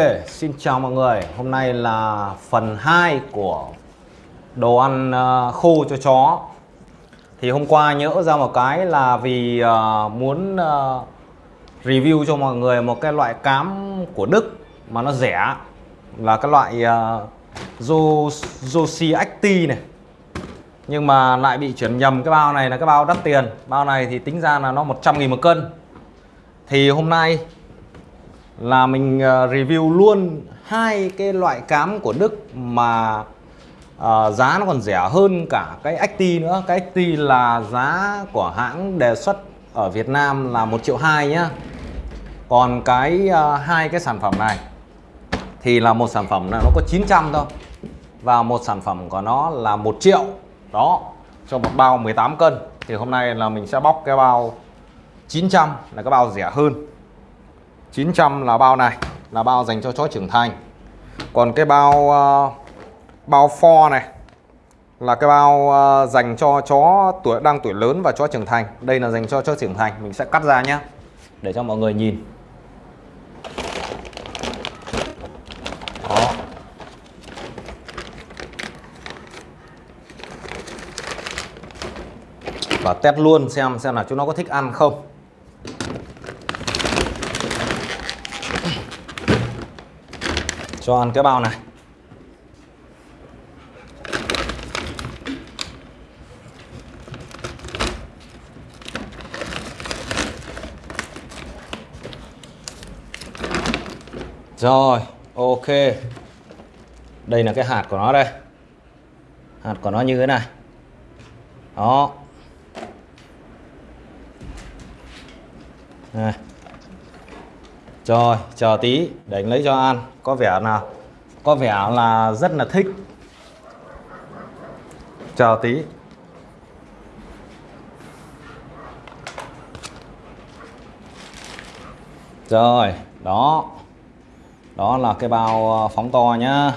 Okay, xin chào mọi người. Hôm nay là phần 2 của đồ ăn uh, khô cho chó. Thì hôm qua nhớ ra một cái là vì uh, muốn uh, review cho mọi người một cái loại cám của Đức mà nó rẻ. Là cái loại uh, Joshi Acti này. Nhưng mà lại bị chuyển nhầm cái bao này là cái bao đắt tiền. Bao này thì tính ra là nó 100 nghìn một cân. Thì hôm nay là mình ờ, review luôn hai cái loại cám của Đức mà uh, giá nó còn rẻ hơn cả cái XT nữa. Cái XT là giá của hãng đề xuất ở Việt Nam là 1 triệu 2 nhá. Còn cái uh, hai cái sản phẩm này thì là một sản phẩm là nó có 900 thôi và một sản phẩm của nó là 1 triệu. Đó cho một bao 18 cân. Thì hôm nay là mình sẽ bóc cái bao 900 là cái bao rẻ hơn. 900 là bao này là bao dành cho chó trưởng thành. Còn cái bao uh, bao for này là cái bao uh, dành cho chó tuổi đang tuổi lớn và chó trưởng thành. Đây là dành cho chó trưởng thành mình sẽ cắt ra nhé để cho mọi người nhìn. Đó. và test luôn xem xem là chúng nó có thích ăn không. Cho ăn cái bao này Rồi, ok. Đây là cái hạt của nó đây. Hạt của nó như thế này. Đó. Này. Rồi, chờ tí để anh lấy cho ăn. Có vẻ là có vẻ là rất là thích. Chờ tí. Rồi, đó. Đó là cái bao ờ, phóng to nhá.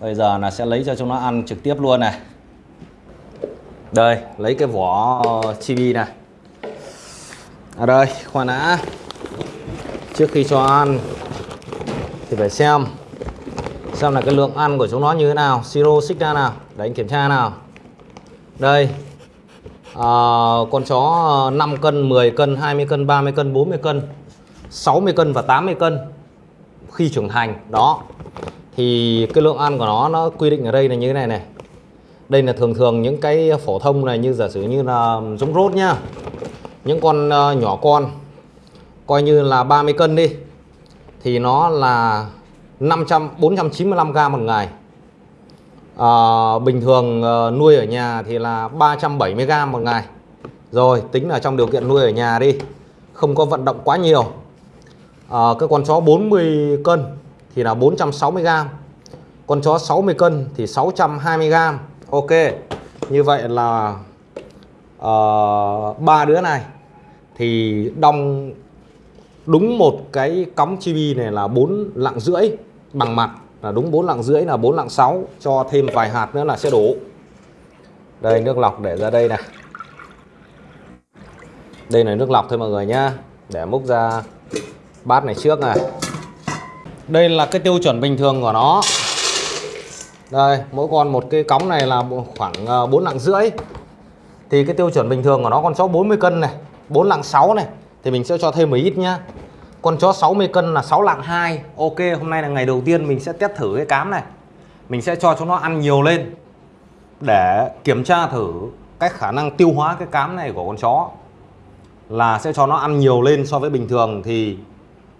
Bây giờ là sẽ lấy cho chúng nó ăn trực tiếp luôn này. Đây, lấy cái vỏ ờ, chibi này. À đây, khoan đã trước khi cho ăn thì phải xem xem là cái lượng ăn của chúng nó như thế nào siro xích ra nào để anh kiểm tra nào. Đây à, con chó à, 5 cân 10 cân 20 cân 30 cân 40 cân 60 cân và 80 cân khi trưởng thành. Đó thì cái lượng ăn của nó nó quy định ở đây là như thế này này. Đây là thường thường những cái phổ thông này như giả sử như là giống rốt nhá. Những con uh, nhỏ con coi như là 30 cân đi thì nó là 500 495 g một ngày. À, bình thường ờ, nuôi ở nhà thì là 370 g một ngày. Rồi tính là trong điều kiện nuôi ở nhà đi không có vận động quá nhiều. À, cái con chó 40 cân thì là 460 g con chó 60 cân thì 620 g ok như vậy là ba uh, đứa này thì đong đúng một cái cắm chibi này là 4 lạng rưỡi bằng mặt. Là đúng 4 lạng rưỡi, là 4 lạng 6 cho thêm vài hạt nữa là sẽ đủ đây, nước lọc để ra đây này. Đây là nước lọc thôi mọi người nhá. Để múc ra bát này trước này. Đây là cái tiêu chuẩn bình thường của nó. Đây, mỗi con một cái cống này là khoảng ờ, 4 lạng rưỡi. Thì cái tiêu chuẩn bình thường của nó con chó 40 cân này 4 lạng 6 này thì mình sẽ cho thêm một ít nhá. Con chó 60 cân là 6 lạng 2 ok hôm nay là ngày đầu tiên mình sẽ test thử cái cám này. Mình sẽ cho chúng nó ăn nhiều lên để kiểm tra thử cái khả năng tiêu hóa cái cám này của con chó. Là sẽ cho nó ăn nhiều lên so với bình thường thì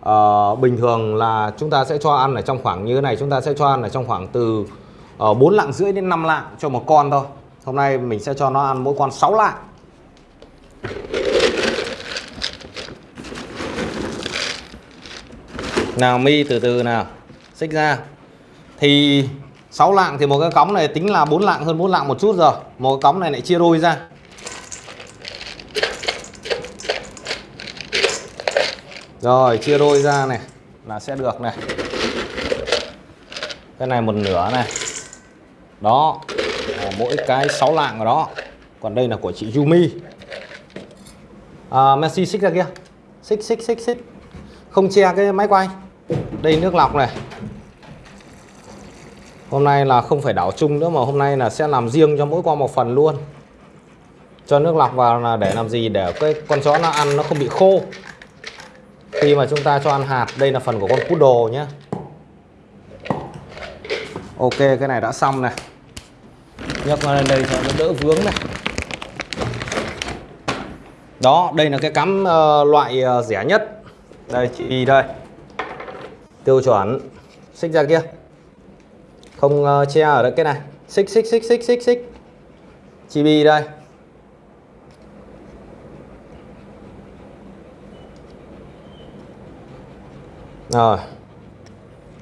uh, bình thường là chúng ta sẽ cho ăn ở trong khoảng như thế này. Chúng ta sẽ cho ăn ở trong khoảng từ ờ, uh, 4 lạng rưỡi đến 5 lạng cho một con thôi. Hôm nay mình sẽ cho nó ăn mỗi con 6 lạng. Nào mi từ từ nào. Xích ra. Thì 6 lạng thì một cái cống này tính là 4 lạng hơn 4 lạng một chút rồi. Một cái cống này lại chia đôi ra. Rồi chia đôi ra này là sẽ được này. Cái này một nửa này. Đó mỗi cái 6 lạng ở đó. Còn đây là của chị Yumi. À, Messi xích ra kia. Xích xích xích xích. Không che cái máy quay đây nước lọc này. Hôm nay là không phải đảo chung nữa mà hôm nay là sẽ làm riêng cho mỗi con một phần luôn. Cho nước lọc vào là để làm gì? Để cái con chó nó ăn nó không bị khô. Khi mà chúng ta cho ăn hạt đây là phần của con poodle nhé ok cái này đã xong này. Nhấc nó lên đây cho nó đỡ vướng này. Đó đây là cái cắm uh, loại uh, rẻ nhất. Đây chị đây tiêu chuẩn. Xích ra kia. Không uh, che ở đây cái này. Xích xích xích xích xích xích. Chibi đây. Rồi.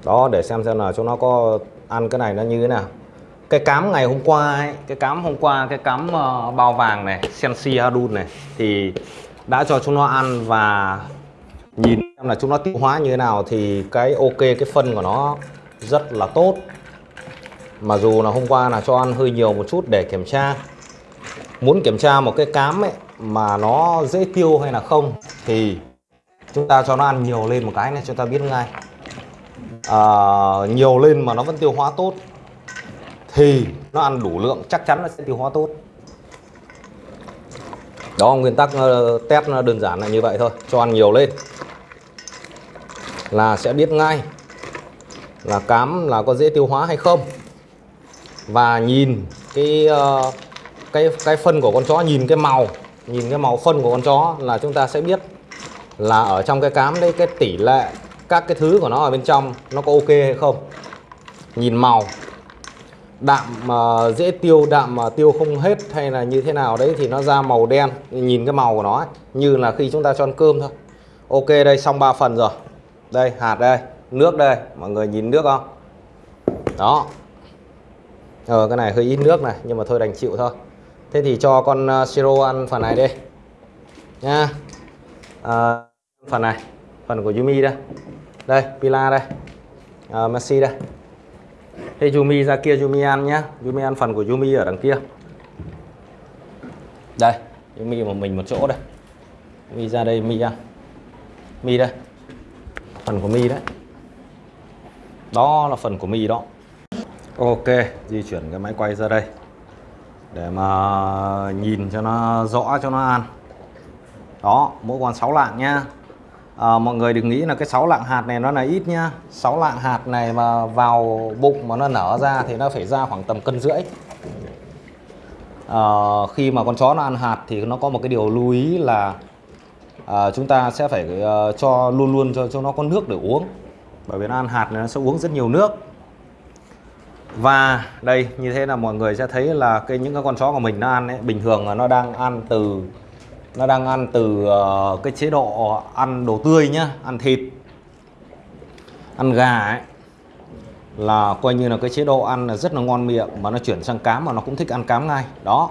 Đó để xem xem là chúng nó có ăn cái này nó như thế nào. Cái cám ngày hôm qua ấy, cái cám hôm qua cái cám uh, bao vàng này Sensi Hadun này thì đã cho chúng nó ăn và nhìn xem là chúng nó tiêu hóa như thế nào thì cái ok cái phân của nó rất là tốt. Mà dù là hôm qua là cho ăn hơi nhiều một chút để kiểm tra. Muốn kiểm tra một cái cám ấy mà nó dễ tiêu hay là không thì chúng ta cho nó ăn nhiều lên một cái này chúng ta biết ngay. À, nhiều lên mà nó vẫn tiêu hóa tốt thì nó ăn đủ lượng chắc chắn nó sẽ tiêu hóa tốt. Đó nguyên tắc ờ, test đơn giản là như vậy thôi cho ăn nhiều lên là sẽ biết ngay là cám là có dễ tiêu hóa hay không. Và nhìn cái ờ, cái cái phân của con chó nhìn cái màu nhìn cái màu phân của con chó là chúng ta sẽ biết là ở trong cái cám đấy cái tỷ lệ các cái thứ của nó ở bên trong nó có ok hay không. Nhìn màu đạm uh, dễ tiêu đạm mà uh, tiêu không hết hay là như thế nào đấy thì nó ra màu đen. Nhìn cái màu của nó ấy, như là khi chúng ta cho ăn cơm thôi. Ok đây xong 3 phần rồi đây hạt đây nước đây. Mọi người nhìn nước không? Đó. Ờ cái này hơi ít nước này nhưng mà thôi đành chịu thôi. Thế thì cho con uh, siro ăn phần này đi. Nha. À, phần này phần của Yumi đây. Đây Pila đây. À, Messi đây. Thế Yumi ra kia Yumi ăn nhá. Yumi ăn phần của Yumi ở đằng kia. Đây Yumi một mình một chỗ đây. Mi ra đây Mi ăn. Mi đây. Phần của Mi đấy. Đó là phần của Mi đó. Ok Di chuyển cái máy quay ra đây. Để mà nhìn cho nó rõ cho nó ăn Đó mỗi con 6 lạng nhá. À, mọi người đừng nghĩ là cái 6 lạng hạt này nó là ít nhá. 6 lạng hạt này mà vào bụng mà nó nở ra thì nó phải ra khoảng tầm cân rưỡi. À, khi mà con chó nó ăn hạt thì nó có một cái điều lưu ý là à, chúng ta sẽ phải uh, cho luôn luôn cho cho nó có nước để uống. Bởi vì nó ăn hạt này nó sẽ uống rất nhiều nước. Và đây như thế là mọi người sẽ thấy là cái những cái con chó của mình nó ăn ấy, bình thường là nó đang ăn từ nó đang ăn từ uh, cái chế độ ăn đồ tươi nhá ăn thịt ăn gà ấy. Là coi như là cái chế độ ăn là rất là ngon miệng mà nó chuyển sang cám mà nó cũng thích ăn cám ngay. Đó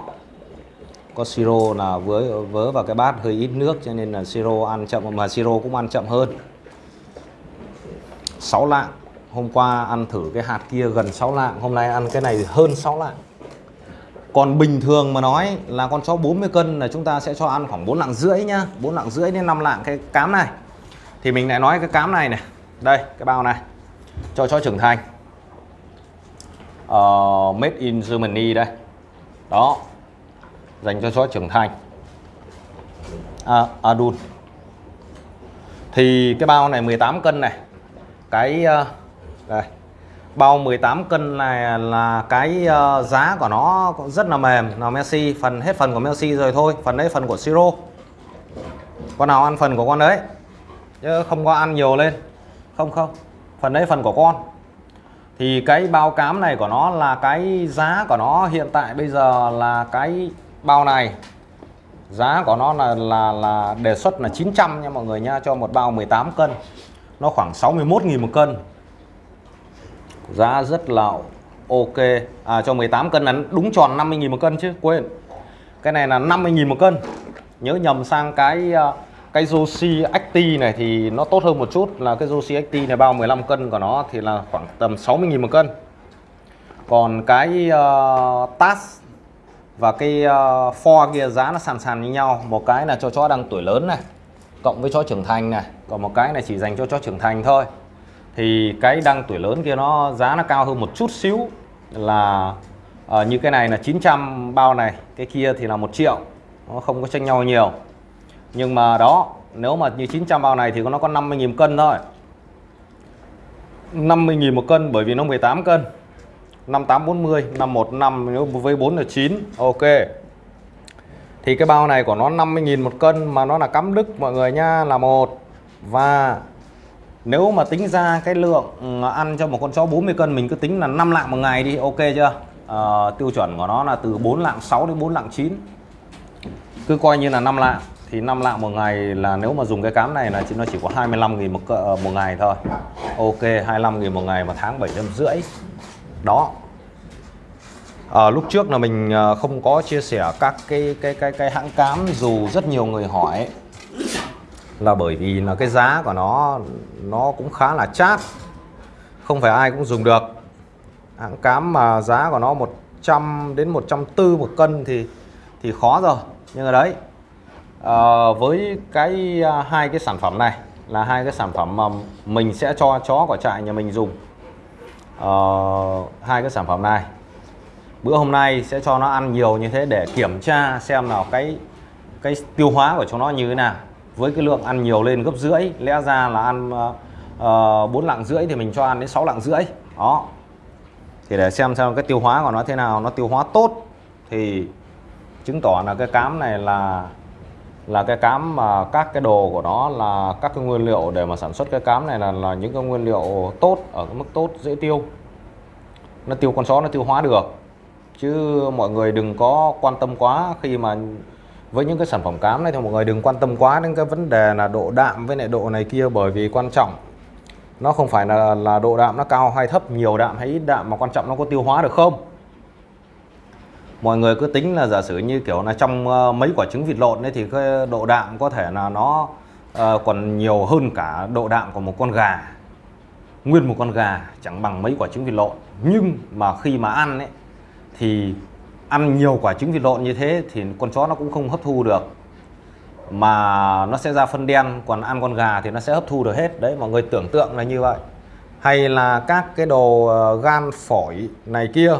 có siro là vớ vớ vào cái bát hơi ít nước cho nên là siro ăn chậm mà siro cũng ăn chậm hơn. 6 lạng. Hôm qua ăn thử cái hạt kia gần 6 lạng hôm nay ăn cái này hơn 6 lạng. Còn bình thường mà nói là con chó 40 cân là chúng ta sẽ cho ăn khoảng 4 lạng rưỡi nhá. 4 lạng rưỡi đến 5 lạng cái cám này. Thì mình lại nói cái cám này này. Đây cái bao này. Cho chó trưởng thành. Uh, made in Germany đây. Đó dành cho chó trưởng thành. À, adult thì cái bao này 18 cân này cái ờ, đây. Bao 18 cân này là cái ờ, giá của nó rất là mềm. Là Messi phần hết phần của Messi rồi thôi phần đấy phần của Siro. Con nào ăn phần của con đấy chứ không có ăn nhiều lên. Không không phần đấy phần của con. Thì cái bao cám này của nó là cái giá của nó hiện tại bây giờ là cái bao này giá của nó là là là đề xuất là 900 nha mọi người nha cho một bao 18 cân. Nó khoảng 61.000 một cân. Giá rất là ok. À, cho 18 cân là đúng tròn 50.000 một cân chứ quên. Cái này là 50.000 một cân. Nhớ nhầm sang cái à, cái Joshi Acti này thì nó tốt hơn một chút. Là cái Joshi Acti này bao 15 cân của nó thì là khoảng tầm 60.000 một cân. Còn cái à, uh, TAS và cái ờ, uh, for kia giá nó sàn sàn như nhau. Một cái là cho chó đang tuổi lớn này cộng với chó trưởng thành này. Còn một cái này chỉ dành cho chó trưởng thành thôi. Thì cái đang tuổi lớn kia nó giá nó cao hơn một chút xíu là uh, như cái này là 900 bao này cái kia thì là một triệu. Nó không có tranh nhau nhiều. Nhưng mà đó nếu mà như 900 bao này thì nó có 50.000 cân thôi. 50.000 một cân bởi vì nó 18 cân. 5840 515 nếu với 4 là 9 ok. Thì cái bao này của nó 50.000 một cân mà nó là cắm đức mọi người nha là một. Và nếu mà tính ra cái lượng ừ, ăn cho một con chó 40 cân mình cứ tính là 5 lạng một ngày đi ok chưa? À, tiêu chuẩn của nó là từ 4 lạng 6 đến 4 lạng 9 cứ coi như là 5 lạng thì 5 lạng một ngày là nếu mà dùng cái cám này là chỉ nó chỉ có 25.000 một, ờ, một ngày thôi. Ok 25.000 một ngày mà tháng 7 năm rưỡi đó. À, lúc trước là mình ờ, không có chia sẻ các cái cái cái cái hãng cám dù rất nhiều người hỏi. Là bởi vì là cái giá của nó nó cũng khá là chát. Không phải ai cũng dùng được. Hãng cám mà giá của nó 100 đến 140 một cân thì thì khó rồi. Nhưng mà đấy à, với cái à, hai cái sản phẩm này là hai cái sản phẩm mà mình sẽ cho chó của trại nhà mình dùng uh, hai cái sản phẩm này. Bữa hôm nay sẽ cho nó ăn nhiều như thế để kiểm tra xem nào cái cái tiêu hóa của chúng nó như thế nào. Với cái lượng ăn nhiều lên gấp rưỡi lẽ ra là ăn ờ, ờ, uh, 4 lạng rưỡi thì mình cho ăn đến 6 lạng rưỡi. Đó. Thì để xem xem cái tiêu hóa của nó thế nào nó tiêu hóa tốt thì chứng tỏ là cái cám này là là cái cám mà các cái đồ của nó là các cái nguyên liệu để mà sản xuất cái cám này là là những cái nguyên liệu tốt, ở cái mức tốt, dễ tiêu. Nó tiêu con chó, nó tiêu hóa được. Chứ mọi người đừng có quan tâm quá khi mà với những cái sản phẩm cám này thì mọi người đừng quan tâm quá đến cái vấn đề là độ đạm với lại độ này kia, bởi vì quan trọng nó không phải là là độ đạm nó cao hay thấp, nhiều đạm hay ít đạm mà quan trọng nó có tiêu hóa được không? Mọi người cứ tính là giả sử như kiểu là trong ờ, mấy quả trứng vịt lộn đấy thì cái độ đạm có thể là nó uh, còn nhiều hơn cả độ đạm của một con gà nguyên một con gà chẳng bằng mấy quả trứng vịt lộn. Nhưng mà khi mà ăn ấy thì ăn nhiều quả trứng vịt lộn như thế thì con chó nó cũng không hấp thu được. Mà nó sẽ ra phân đen còn ăn con gà thì nó sẽ hấp thu được hết. Đấy mọi người tưởng tượng là như vậy. Hay là các cái đồ ờ, gan phổi này kia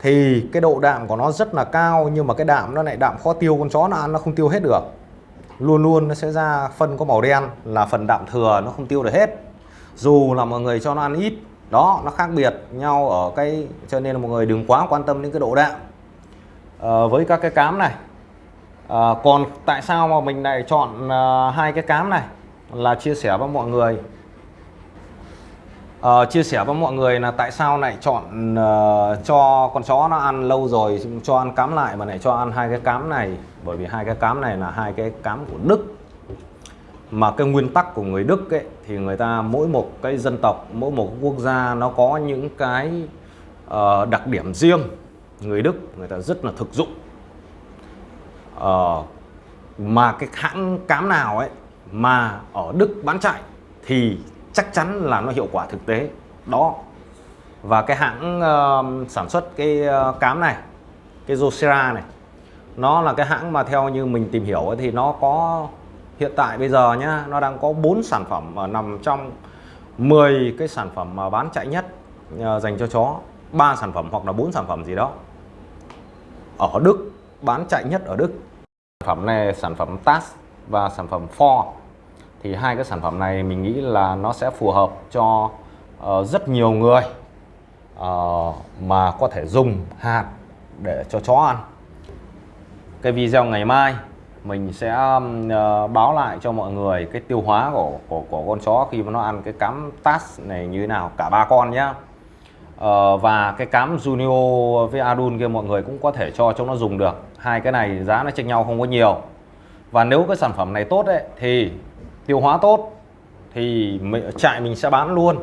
thì cái độ đạm của nó rất là cao nhưng mà cái đạm nó lại đạm khó tiêu. Con chó nó ăn nó không tiêu hết được. Luôn luôn nó sẽ ra phân có màu đen là phần đạm thừa nó không tiêu được hết. Dù là mọi người cho nó ăn ít đó nó khác biệt nhau ở cái cho nên là mọi người đừng quá quan tâm đến cái độ đạm. À, với các cái cám này à, còn tại sao mà mình lại chọn à, hai cái cám này? Là chia sẻ với mọi người uh, chia sẻ với mọi người là tại sao lại chọn uh, cho con chó nó ăn lâu rồi cho ăn cám lại mà lại cho ăn hai cái cám này? Bởi vì hai cái cám này là hai cái cám của Đức. Mà cái nguyên tắc của người Đức ấy thì người ta mỗi một cái dân tộc mỗi một quốc gia nó có những cái uh, đặc điểm riêng. Người Đức người ta rất là thực dụng. Uh, mà cái hãng cám nào ấy mà ở Đức bán chạy thì chắc chắn là nó hiệu quả thực tế. Đó. Và cái hãng uh, sản xuất cái uh, cám này cái Josera này nó là cái hãng mà theo như mình tìm hiểu ấy, thì nó có hiện tại bây giờ nhá nó đang có 4 sản phẩm uh, nằm trong 10 cái sản phẩm mà bán chạy nhất uh, dành cho chó. Ba sản phẩm hoặc là bốn sản phẩm gì đó. Ở Đức bán chạy nhất ở Đức. Sản phẩm này sản phẩm TAS và sản phẩm Ford thì hai cái sản phẩm này mình nghĩ là nó sẽ phù hợp cho uh, rất nhiều người uh, mà có thể dùng hạt để cho chó ăn. Cái video ngày mai mình sẽ uh, báo lại cho mọi người cái tiêu hóa của, của của con chó khi mà nó ăn cái cám tas này như thế nào cả ba con nhá. Uh, và cái cám Junio với Adun kia mọi người cũng có thể cho cho nó dùng được. Hai cái này giá nó chênh nhau không có nhiều. Và nếu cái sản phẩm này tốt đấy thì tiêu hóa tốt thì trại mình sẽ bán luôn.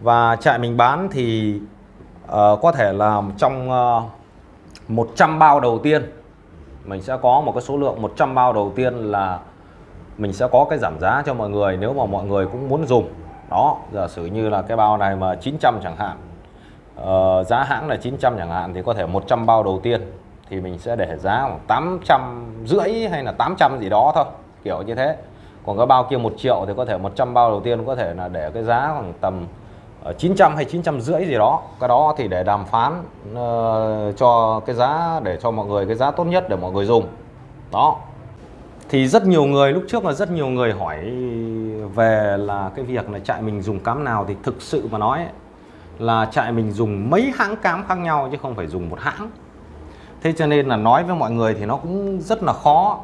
Và trại mình bán thì uh, có thể là trong ờ, uh, 100 bao đầu tiên mình sẽ có một cái số lượng 100 bao đầu tiên là mình sẽ có cái giảm giá cho mọi người nếu mà mọi người cũng muốn dùng. Đó giả sử như là cái bao này mà 900 chẳng hạn uh, giá hãng là 900 chẳng hạn thì có thể 100 bao đầu tiên thì mình sẽ để giá khoảng 800 rưỡi hay là 800 gì đó thôi kiểu như thế còn cái bao kia một triệu thì có thể 100 bao đầu tiên có thể là để cái giá khoảng tầm ờ, 900 hay 950 gì đó. Cái đó thì để đàm phán uh, cho cái giá để cho mọi người cái giá tốt nhất để mọi người dùng. Đó. Thì rất nhiều người lúc trước là rất nhiều người hỏi về là cái việc là trại mình dùng cám nào thì thực sự mà nói là trại mình dùng mấy hãng cám khác nhau chứ không phải dùng một hãng. Thế cho nên là nói với mọi người thì nó cũng rất là khó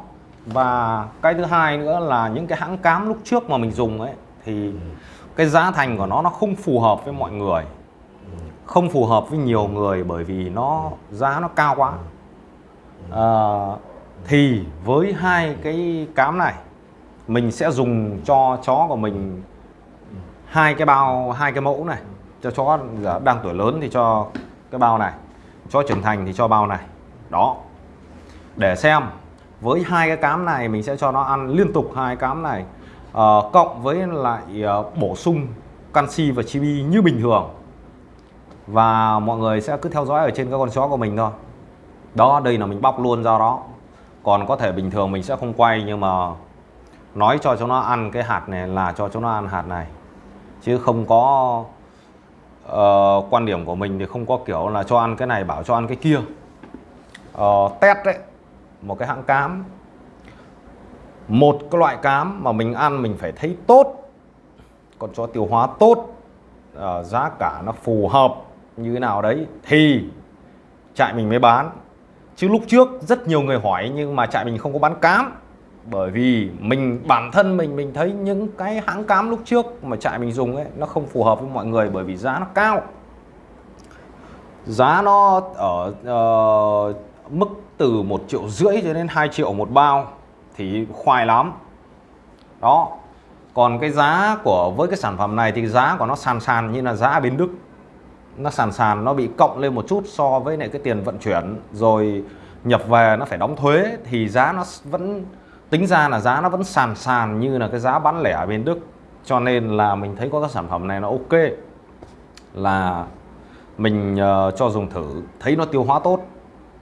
và cái thứ hai nữa là những cái hãng cám lúc trước mà mình dùng ấy thì cái giá thành của nó nó không phù hợp với mọi người. Không phù hợp với nhiều người bởi vì nó giá nó cao quá. À, thì với hai cái cám này mình sẽ dùng cho chó của mình hai cái bao hai cái mẫu này. Cho chó đang tuổi lớn thì cho cái bao này chó trưởng thành thì cho bao này. Đó. Để xem với hai cái cám này mình sẽ cho nó ăn liên tục hai cám này. À, cộng với lại ờ, bổ sung canxi và chibi như bình thường. Và mọi người sẽ cứ theo dõi ở trên các con chó của mình thôi. Đó đây là mình bóc luôn ra đó. Còn có thể bình thường mình sẽ không quay nhưng mà nói cho chúng nó ăn cái hạt này là cho chúng nó ăn hạt này. Chứ không có uh, quan điểm của mình thì không có kiểu là cho ăn cái này bảo cho ăn cái kia. Uh, test đấy một cái hãng cám. Một cái loại cám mà mình ăn mình phải thấy tốt còn cho tiêu hóa tốt uh, giá cả nó phù hợp như thế nào đấy thì trại mình mới bán. Chứ lúc trước rất nhiều người hỏi nhưng mà trại mình không có bán cám. Bởi vì mình bản thân mình mình thấy những cái hãng cám lúc trước mà trại mình dùng ấy nó không phù hợp với mọi người bởi vì giá nó cao. Giá nó ở uh, mức từ một triệu rưỡi cho đến 2 triệu một bao thì khoai lắm. Đó còn cái giá của với cái sản phẩm này thì giá của nó sàn sàn như là giá bên Đức. Nó sàn sàn nó bị cộng lên một chút so với lại cái tiền vận chuyển. Rồi nhập về nó phải đóng thuế thì giá nó vẫn tính ra là giá nó vẫn sàn sàn như là cái giá bán lẻ ở bên Đức. Cho nên là mình thấy có cái sản phẩm này nó ok. Là mình uh, cho dùng thử thấy nó tiêu hóa tốt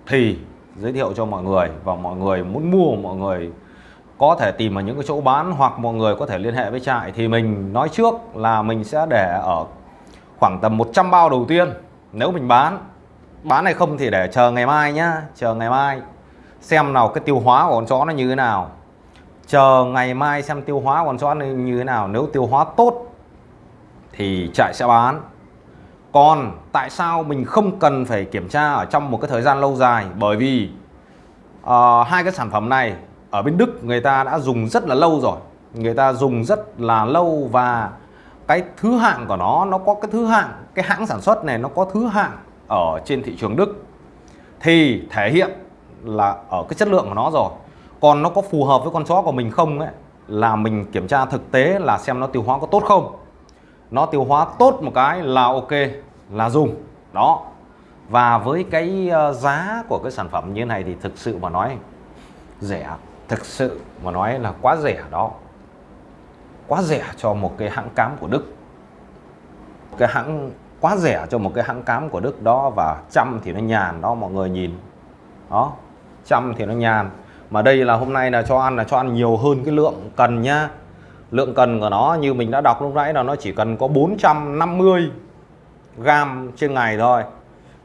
thì giới thiệu cho mọi người và mọi người muốn mua, mọi người có thể tìm ở những cái chỗ bán hoặc mọi người có thể liên hệ với trại thì mình nói trước là mình sẽ để ở khoảng tầm 100 bao đầu tiên. Nếu mình bán bán hay không thì để chờ ngày mai nhá, chờ ngày mai xem nào cái tiêu hóa của con chó nó như thế nào. Chờ ngày mai xem tiêu hóa của con chó nó như thế nào. Nếu tiêu hóa tốt thì trại sẽ bán còn tại sao mình không cần phải kiểm tra ở trong một cái thời gian lâu dài? Bởi vì uh, hai cái sản phẩm này ở bên Đức người ta đã dùng rất là lâu rồi. Người ta dùng rất là lâu và cái thứ hạng của nó nó có cái thứ hạng cái hãng sản xuất này nó có thứ hạng ở trên thị trường Đức. Thì thể hiện là ở cái chất lượng của nó rồi. Còn nó có phù hợp với con chó của mình không ấy là mình kiểm tra thực tế là xem nó tiêu hóa có tốt không. Nó tiêu hóa tốt một cái là ok là dùng. Đó. Và với cái ờ, giá của cái sản phẩm như thế này thì thực sự mà nói, rẻ, thực sự mà nói là quá rẻ đó. Quá rẻ cho một cái hãng cám của Đức. Cái hãng, quá rẻ cho một cái hãng cám của Đức đó và trăm thì nó nhàn đó, mọi người nhìn. Đó. Trăm thì nó nhàn. Mà đây là hôm nay là cho ăn là cho ăn nhiều hơn cái lượng cần nhá. Lượng cần của nó như mình đã đọc lúc nãy là nó chỉ cần có 450 gram trên ngày thôi.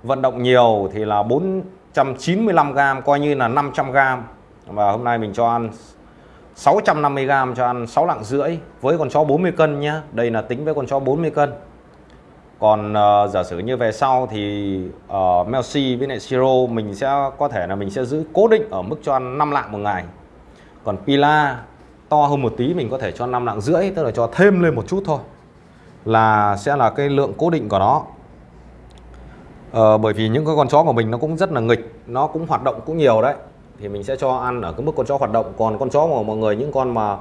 Vận động nhiều thì là 495 gram coi như là 500 gram. Và hôm nay mình cho ăn 650 gram cho ăn 6 lạng rưỡi với con chó 40 cân nhá. Đây là tính với con chó 40 cân. Còn uh, giả sử như về sau thì ờ, uh, Melsi với lại Siro mình sẽ có thể là mình sẽ giữ cố định ở mức cho ăn 5 lạng một ngày. Còn Pila to hơn một tí mình có thể cho 5 lạng rưỡi tức là cho thêm lên một chút thôi là sẽ là cái lượng cố định của nó. Ờ, bởi vì những cái con chó của mình nó cũng rất là nghịch nó cũng hoạt động cũng nhiều đấy. Thì mình sẽ cho ăn ở cái mức con chó hoạt động. Còn con chó của mọi người những con mà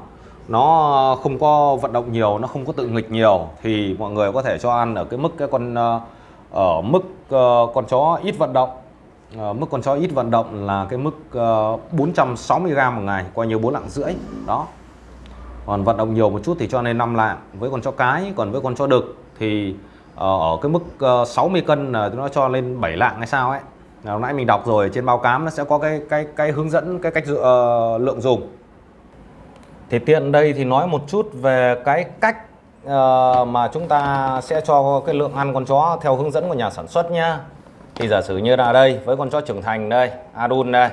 nó không có vận động nhiều nó không có tự nghịch nhiều thì mọi người có thể cho ăn ở cái mức cái con ờ, ở mức ờ, con chó ít vận động. Ở mức con chó ít vận động là cái mức 460g một ngày coi như bốn lạng rưỡi. Đó còn vận động nhiều một chút thì cho nên 5 lạng. Với con chó cái còn với con chó đực thì ờ, ở cái mức ờ, 60 cân là nó cho lên 7 lạng hay sao ấy. Là nãy mình đọc rồi trên bao cám nó sẽ có cái cái cái hướng dẫn cái cách uh, lượng dùng. Thì tiện đây thì nói một chút về cái cách uh, mà chúng ta sẽ cho cái lượng ăn con chó theo hướng dẫn của nhà sản xuất nhá. Thì giả sử như là đây với con chó trưởng thành đây adun đây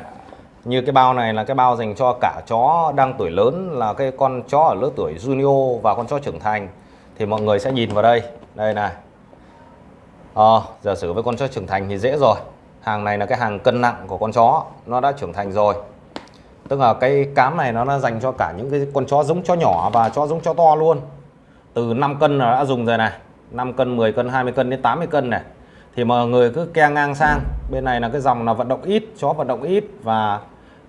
như cái bao này là cái bao dành cho cả chó đang tuổi lớn là cái con chó ở lứa tuổi junior và con chó trưởng thành. Thì mọi người sẽ nhìn vào đây. Đây này. À, giả sử với con chó trưởng thành thì dễ rồi. Hàng này là cái hàng cân nặng của con chó. Nó đã trưởng thành rồi. Tức là cái cám này nó là dành cho cả những cái con chó giống chó nhỏ và chó giống chó to luôn. Từ 5 cân là đã dùng rồi này. 5 cân 10 cân 20 cân đến 80 cân này thì mọi người cứ ke ngang sang. Bên này là cái dòng là vận động ít chó vận động ít và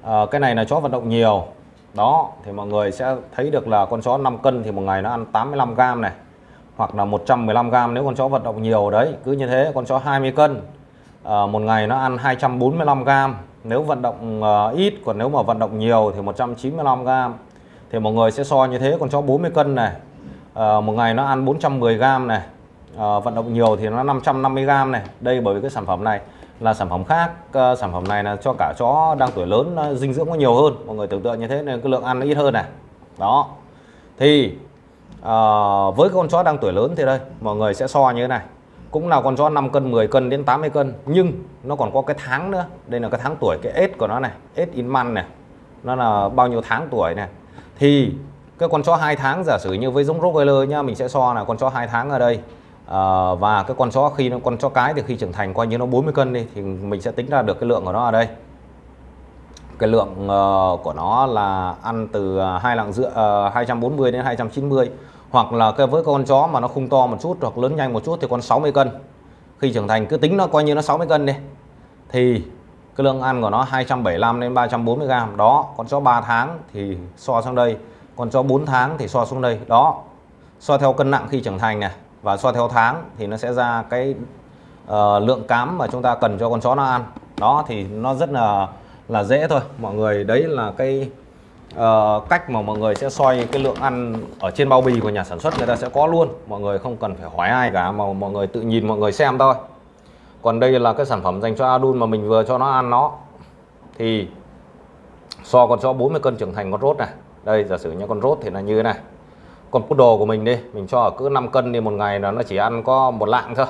uh, cái này là chó vận động nhiều. Đó thì mọi người sẽ thấy được là con chó 5 cân thì một ngày nó ăn 85 gram này hoặc là 115 gram nếu con chó vận động nhiều. Đấy cứ như thế con chó 20 cân à, một ngày nó ăn 245 gram nếu vận động uh, ít còn nếu mà vận động nhiều thì 195 gram thì mọi người sẽ so như thế con chó 40 cân này à, một ngày nó ăn 410 gram này uh, vận động nhiều thì nó 550 gram này. Đây bởi vì cái sản phẩm này là sản phẩm khác uh, sản phẩm này là cho cả chó đang tuổi lớn ờ, dinh dưỡng có nhiều hơn. Mọi người tưởng tượng như thế nên cái lượng ăn nó ít hơn này. Đó. Thì uh, với con chó đang tuổi lớn thì đây mọi người sẽ so như thế này. Cũng là con chó 5 cân 10 cân đến 80 cân nhưng nó còn có cái tháng nữa. Đây là cái tháng tuổi cái ết của nó này ết in man này. Nó là bao nhiêu tháng tuổi này. Thì cái con chó hai tháng giả sử như với giống Rottweiler nhá mình sẽ so là con chó hai tháng ở đây à, và cái con chó khi nó con chó cái thì khi trưởng thành coi như nó 40 cân đi thì mình sẽ tính ra được cái lượng của nó ở đây. Cái lượng uh, của nó là ăn từ ờ, hai lạng rưỡi uh, 240 đến 290 hoặc là cái với con chó mà nó không to một chút hoặc lớn nhanh một chút thì con 60 cân. Khi trưởng thành cứ tính nó coi như nó 60 cân đi thì cái lượng ăn của nó 275 đến 340 gram đó con chó 3 tháng thì so sang đây con chó 4 tháng thì so xuống đây. Đó so theo cân nặng khi trưởng thành này và so theo tháng thì nó sẽ ra cái uh, lượng cám mà chúng ta cần cho con chó nó ăn. Đó thì nó rất là là dễ thôi. Mọi người đấy là cái uh, cách mà mọi người sẽ soi cái lượng ăn ở trên bao bì của nhà sản xuất người ta sẽ có luôn. Mọi người không cần phải hỏi ai cả mà mọi người tự nhìn mọi người xem thôi. Còn đây là cái sản phẩm dành cho adult mà mình vừa cho nó ăn nó. Thì so con chó 40 cân trưởng thành con rốt này. Đây giả sử như con rốt thì là như thế này con poodle của mình đi mình cho ở cứ 5 cân thì một ngày là nó chỉ ăn có một lạng thôi.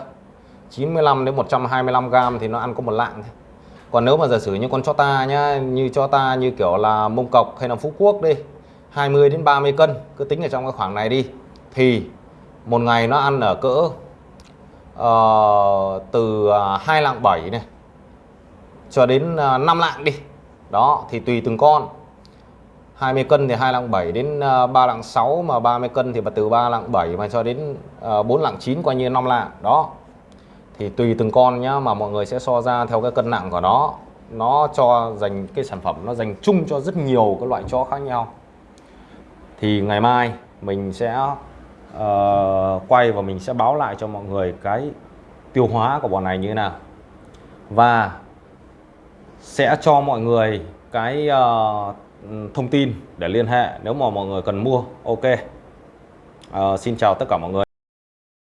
95 đến 125 gram thì nó ăn có một lạng thôi. Còn nếu mà giả sử như con cho ta nhá như cho ta như kiểu là mông cọc hay là phú quốc đi 20 đến 30 cân cứ tính ở trong cái khoảng này đi thì một ngày nó ăn ở cỡ uh, từ à, 2 lạng 7 này cho đến à, 5 lạng đi. Đó thì tùy từng con. 20 cân thì 2 lạng 7 đến ờ, 3 lạng 6 mà 30 cân thì từ 3 lạng 7 mà cho đến ờ, 4 lạng 9 coi như 5 lạng đó. Thì tùy từng con nhá mà mọi người sẽ so ra theo cái cân nặng của nó. Nó cho dành cái sản phẩm nó dành chung cho rất nhiều các loại chó khác nhau. Thì ngày mai mình sẽ uh, quay và mình sẽ báo lại cho mọi người cái tiêu hóa của bọn này như thế nào. Và sẽ cho mọi người cái uh, Ừ, thông tin để liên hệ. Nếu mà mọi người cần mua ok. À, xin chào tất cả mọi người.